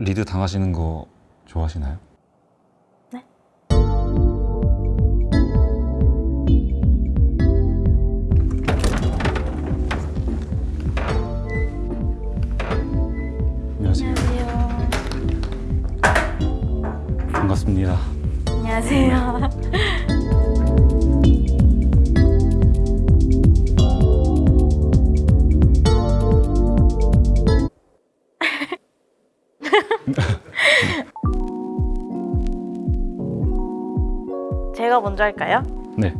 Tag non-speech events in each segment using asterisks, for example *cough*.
리드 당하시는 거 좋아하시나요? 네. 안녕하세요. 안녕하세요. 반갑습니다. 안녕하세요. 제가 먼저 할까요? 네.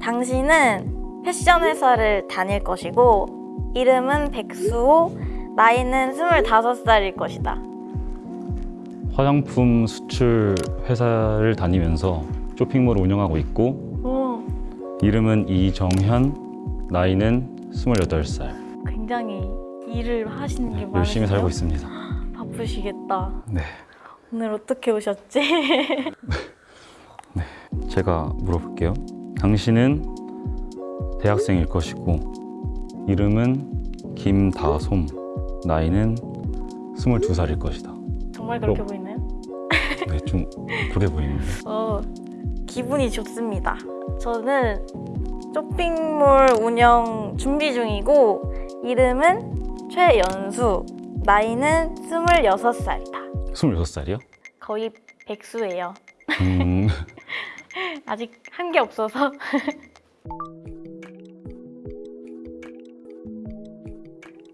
당신은 패션 회사를 다닐 것이고 이름은 백수호, 나이는 25살일 것이다. 화장품 수출 회사를 다니면서 쇼핑몰을 운영하고 있고 오, 이름은 이정현, 나이는 28살. 굉장히 일을 하시는 게 많으세요. 열심히 살고 있습니다. 바쁘시겠다. 네. 오늘 어떻게 오셨지? *laughs* 제가 물어볼게요. 당신은 대학생일 것이고 이름은 김다솜, 나이는 22살일 것이다. 정말 그렇게 어. 보이나요? *laughs* 네, 좀 그래 보이는데. 어, 기분이 좋습니다. 저는 쇼핑몰 운영 준비 중이고 이름은 최연수, 나이는 26살이다. 26살이요? 거의 백수예요. 음, *laughs* *laughs* 아직 한 게 없어서. *laughs*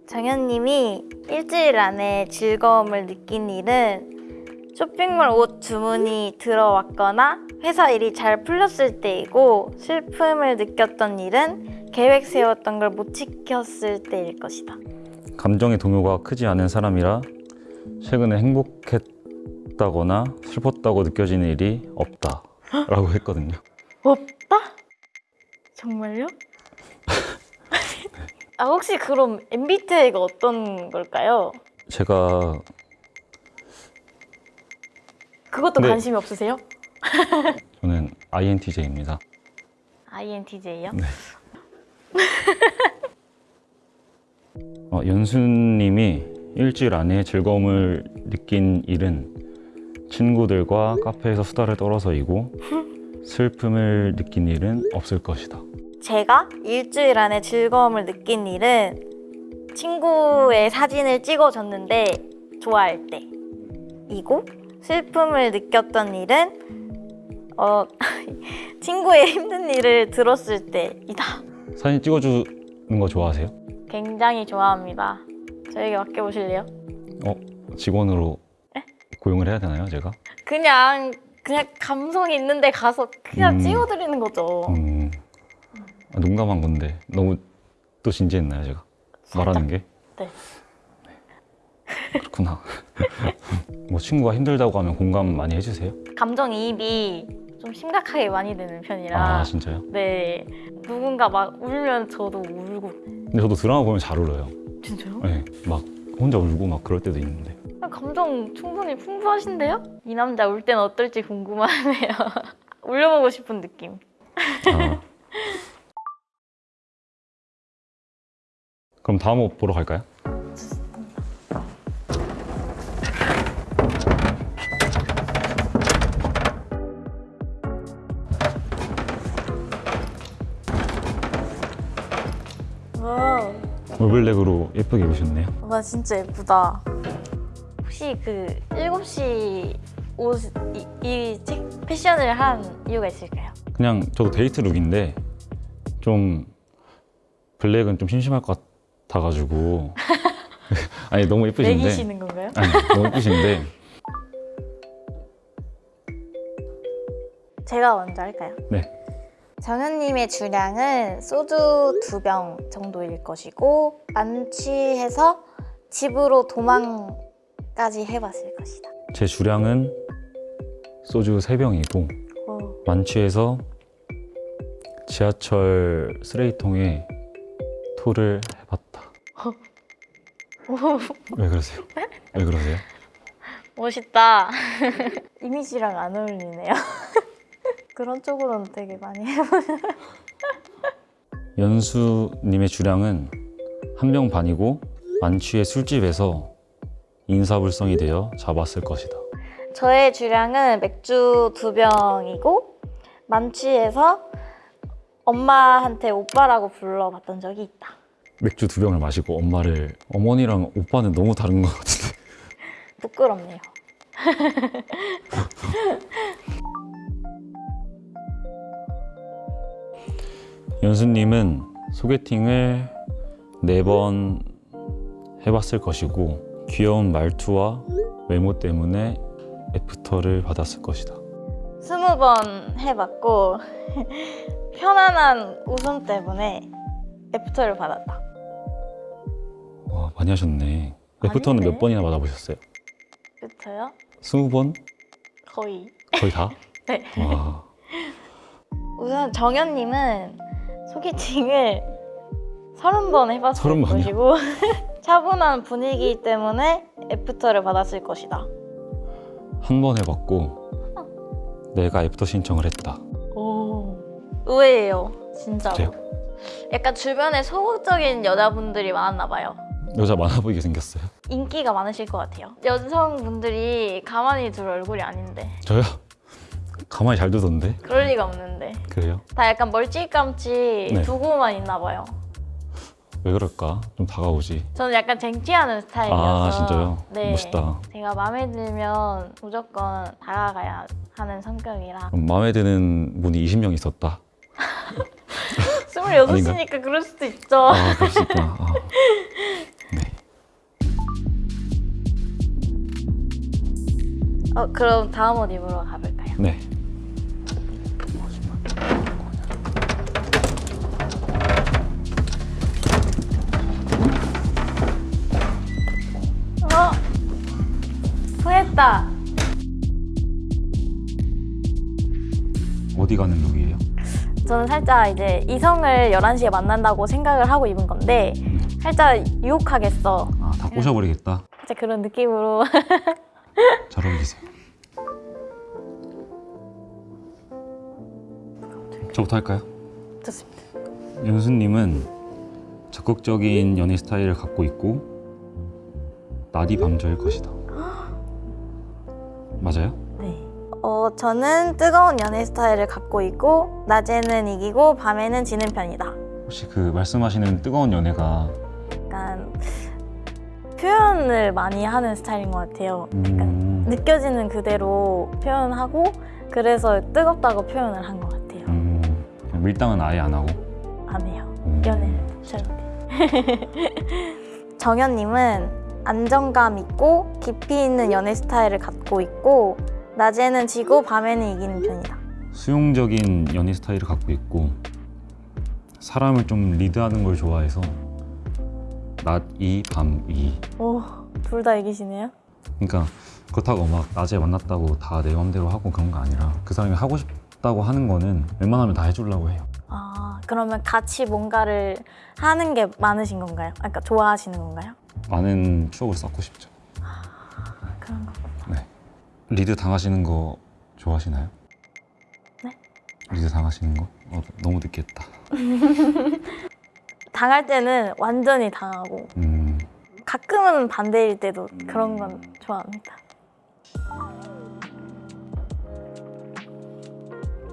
정현님이 일주일 안에 즐거움을 느낀 일은 쇼핑몰 옷 주문이 들어왔거나 회사 일이 잘 풀렸을 때이고 슬픔을 느꼈던 일은 계획 세웠던 걸 못 지켰을 때일 것이다. 감정의 동요가 크지 않은 사람이라 최근에 행복했다거나 슬펐다고 느껴지는 일이 없다 라고 했거든요. 없다? 정말요? *laughs* 아 혹시 그럼 MBTI가 어떤 걸까요? 제가 그것도 네. 관심이 없으세요? *laughs* 저는 INTJ입니다. INTJ요? 네. 어, 연수님이 일주일 안에 즐거움을 느낀 일은 친구들과 카페에서 수다를 떨어서이고 슬픔을 느낀 일은 없을 것이다. 제가 일주일 안에 즐거움을 느낀 일은 친구의 사진을 찍어줬는데 좋아할 때 이고 슬픔을 느꼈던 일은 어, *laughs* 친구의 힘든 일을 들었을 때이다. 사진 찍어주는 거 좋아하세요? 굉장히 좋아합니다. 저에게 맡겨보실래요? 어, 직원으로 고용을 해야 되나요, 제가? 그냥 그냥 감성이 있는데 가서 그냥 음. 찍어드리는 거죠. 음, 아, 농담한 건데 너무 또 진지했나요, 제가? 말하는 게? 네. 그렇구나. *laughs* 뭐 친구가 힘들다고 하면 공감 많이 해주세요? 감정이입이 좀 심각하게 많이 되는 편이라 아 진짜요? 네 누군가 막 울면 저도 울고 근데 저도 드라마 보면 잘 울어요. 진짜요? 네, 막 혼자 울고 막 그럴 때도 있는데. 감정 충분히 풍부하신데요? 이 남자 울 땐 어떨지 궁금하네요 *laughs* 울려보고 싶은 느낌 아. 그럼 다음 옷 보러 갈까요? 와, 올블랙으로 예쁘게 입으셨네요. 와 진짜 예쁘다 혹시 그 7시 옷, 이, 이 책, 패션을 한 이유가 있을까요? 그냥 저도 데이트 룩인데 좀 블랙은 좀 심심할 것 같아가지고 *laughs* 아니 너무 예쁘신데 매기시는 건가요? 아니 너무 예쁘신데 제가 먼저 할까요? 네 정현님의 주량은 소주 두 병 정도일 것이고 만취해서 집으로 도망 까지 해봤을 것이다. 제 주량은 소주 3병이고 오, 만취해서 지하철 쓰레기통에 토를 해봤다. *laughs* 왜 그러세요? 왜 그러세요? 멋있다. *laughs* 이미지랑 안 어울리네요. *laughs* 그런 쪽으로는 되게 많이 해보죠. 연수님의 주량은 한 병 반이고 만취의 술집에서 인사불성이 되어 잡았을 것이다. 저의 주량은 맥주 두 병이고 만취해서 엄마한테 오빠라고 불러봤던 적이 있다. 맥주 두 병을 마시고 엄마를 어머니랑 오빠는 너무 다른 것 같은데. *laughs* 부끄럽네요. *laughs* 연수님은 소개팅을 네 번 해봤을 것이고 귀여운 말투와 외모 때문에 애프터를 받았을 것이다. 스무 번 해봤고 편안한 웃음 때문에 애프터를 받았다. 와 많이 하셨네. 애프터는 아닌데? 몇 번이나 받아보셨어요? 그렇죠? 스무 번? 거의. 거의 다? *laughs* 네. 와 우선 정현님은 소개팅을 서른 번 해봤을 번이요? 것이고 *laughs* 차분한 분위기 때문에 애프터를 받았을 것이다. 한 번 해봤고 내가 애프터 신청을 했다. 오 의외예요, 진짜로. 그래요? 약간 주변에 소극적인 여자분들이 많았나 봐요. 여자 많아 보이게 생겼어요. 인기가 많으실 것 같아요. 여성분들이 가만히 둘 얼굴이 아닌데 저요? 가만히 잘 두던데. 그럴 리가 없는데 그래요? 다 약간 멀찌감치 네. 두고만 있나 봐요. 왜 그럴까? 좀 다가오지. 저는 약간 쟁취하는 스타일이어서 아 진짜요? 네. 멋있다. 제가 마음에 들면 무조건 다가가야 하는 성격이라 그럼 마음에 드는 분이 20명 있었다. 26이니까 그럴 수도 있죠. 아 그럴 수 있구나. 아. 네. 어, 그럼 다음 옷 입으러 가볼까요? 네. 저는 살짝 이제 이성을 11시에 만난다고 생각을 하고 입은 건데 살짝 유혹하겠어. 아 다 꼬셔버리겠다. 살짝 그런 느낌으로 *laughs* 잘 어울리세요. 저부터 할까요? 좋습니다. 윤수님은 적극적인 연애 스타일을 갖고 있고 나디 밤저일 것이다. *gasps* 맞아요? 네. 어, 저는 뜨거운 연애 스타일을 갖고 있고 낮에는 이기고 밤에는 지는 편이다. 혹시 그 말씀하시는 뜨거운 연애가 약간 표현을 많이 하는 스타일인 것 같아요. 음, 느껴지는 그대로 표현하고 그래서 뜨겁다고 표현을 한 것 같아요. 음, 밀당은 아예 안 하고 안 해요. 음, 연애를 잘 못해. *laughs* 정현님은 안정감 있고 깊이 있는 연애 스타일을 갖고 있고 낮에는 지고 밤에는 이기는 편이다. 수용적인 연애 스타일을 갖고 있고 사람을 좀 리드하는 걸 좋아해서 낮이 밤이 오, 둘 다 이기시네요. 그러니까 그렇다고 막 낮에 만났다고 다 내 맘대로 하고 그런 거 아니라 그 사람이 하고 싶다고 하는 거는 웬만하면 다 해주려고 해요. 아, 그러면 같이 뭔가를 하는 게 많으신 건가요? 아, 그러니까 좋아하시는 건가요? 많은 추억을 쌓고 싶죠. 그런 거. 네. 리드 당하시는 거 좋아하시나요? 네? 리드 당하시는 거? 어, 너무 늦겠다. *laughs* 당할 때는 완전히 당하고 음, 가끔은 반대일 때도 그런 건 좋아합니다.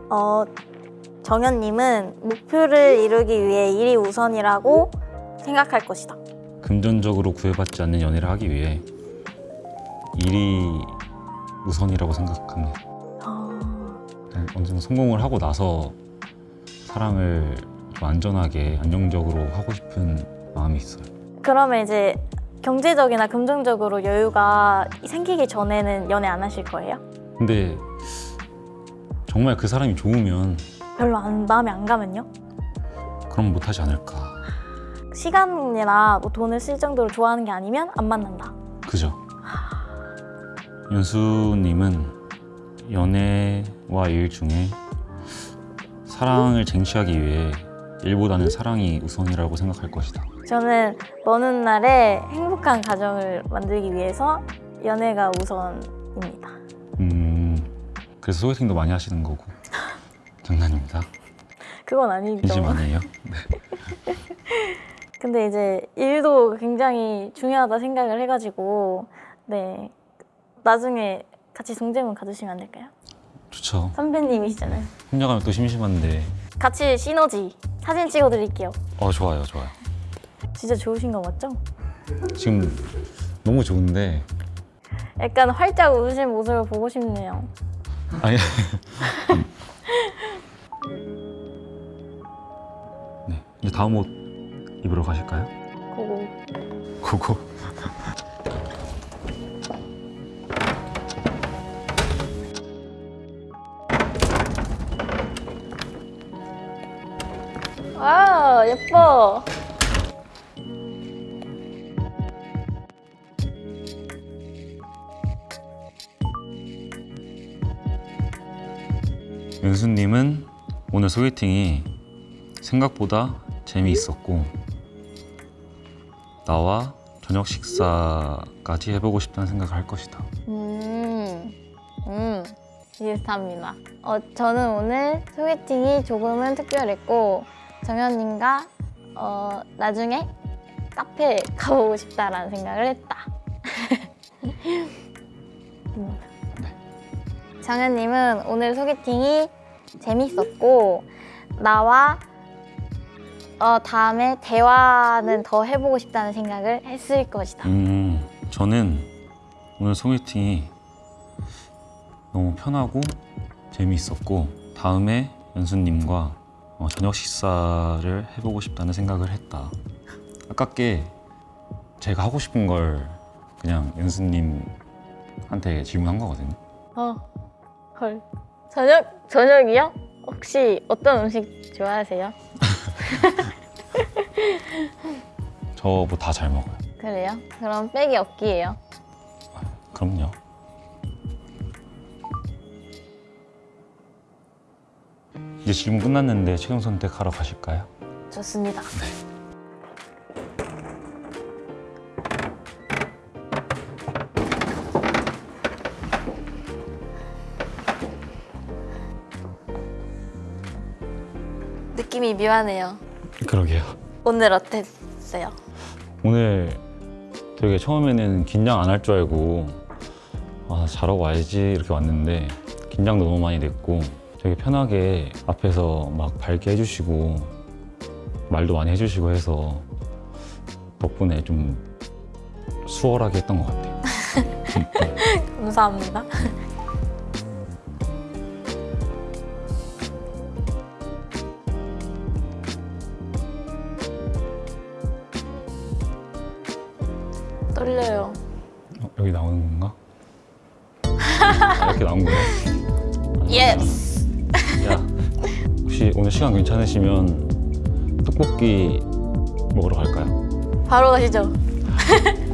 어, 정현님은 목표를 이루기 위해 일이 우선이라고 생각할 것이다. 금전적으로 구애받지 않는 연애를 하기 위해 일이 우선이라고 생각합니다. 어, 그냥 언젠가 성공을 하고 나서 사랑을 좀 안전하게 안정적으로 하고 싶은 마음이 있어요. 그러면 이제 경제적이나 금전적으로 여유가 생기기 전에는 연애 안 하실 거예요? 근데 정말 그 사람이 좋으면 별로 안, 마음에 안 가면요? 그럼 못하지 않을까. 시간이나 뭐 돈을 쓸 정도로 좋아하는 게 아니면 안 만난다. 그죠? 윤수님은 연애와 일 중에 사랑을 쟁취하기 위해 일보다는 사랑이 우선이라고 생각할 것이다. 저는 먼 훗날에 행복한 가정을 만들기 위해서 연애가 우선입니다. 음, 그래서 소개팅도 많이 하시는 거고. *laughs* 장난입니다. 그건 아니죠. 진심 아니에요? *laughs* 근데 이제 일도 굉장히 중요하다 생각을 해가지고 네. 나중에 같이 동대문 가주시면 안 될까요? 좋죠. 선배님이시잖아요. 혼자 가면 또 심심한데. 같이 시너지 사진 찍어드릴게요. 어 좋아요, 좋아요. 진짜 좋으신 거 맞죠? 지금 너무 좋은데 약간 활짝 웃으신 모습을 보고 싶네요. 아니. *laughs* 네, 이제 다음 옷 입으러 가실까요? 고고. 고고. 아 예뻐. 연수님은 오늘 소개팅이 생각보다 재미있었고 나와 저녁 식사까지 해보고 싶다는 생각을 할 것이다. 음, 음, 비슷합니다. 어, 저는 오늘 소개팅이 조금은 특별했고 정현님과 어, 나중에 카페 가보고 싶다라는 생각을 했다. 음. 정현님은 오늘 소개팅이 재밌었고 나와 어, 다음에 대화는 더 해보고 싶다는 생각을 했을 것이다. 음, 저는 오늘 소개팅이 너무 편하고 재미있었고 다음에 연수님과 어, 저녁 식사를 해보고 싶다는 생각을 했다. 아깝게 제가 하고 싶은 걸 그냥 연수님한테 질문한 거거든요. 어, 헐. 저녁, 저녁이요? 혹시 어떤 음식 좋아하세요? *laughs* 저 뭐 다 잘 먹어요. 그래요? 그럼 빼기 없기예요. 그럼요. 이제 질문 끝났는데 최종 선택하러 가실까요? 좋습니다. 느낌이 묘하네요. 그러게요. 오늘 어땠어요? 오늘 되게 처음에는 긴장 안 할 줄 알고 아, 잘하고 와야지 이렇게 왔는데 긴장도 너무 많이 됐고 되게 편하게 앞에서 막 밝게 해주시고 말도 많이 해주시고 해서 덕분에 좀 수월하게 했던 것 같아요. *laughs* 감사합니다. 떨려요. 어, 여기 나오는 건가? *laughs* 아, 이렇게 나온 거야? yes. 야, 혹시 오늘 시간 괜찮으시면 떡볶이 먹으러 갈까요? 바로 가시죠. *laughs*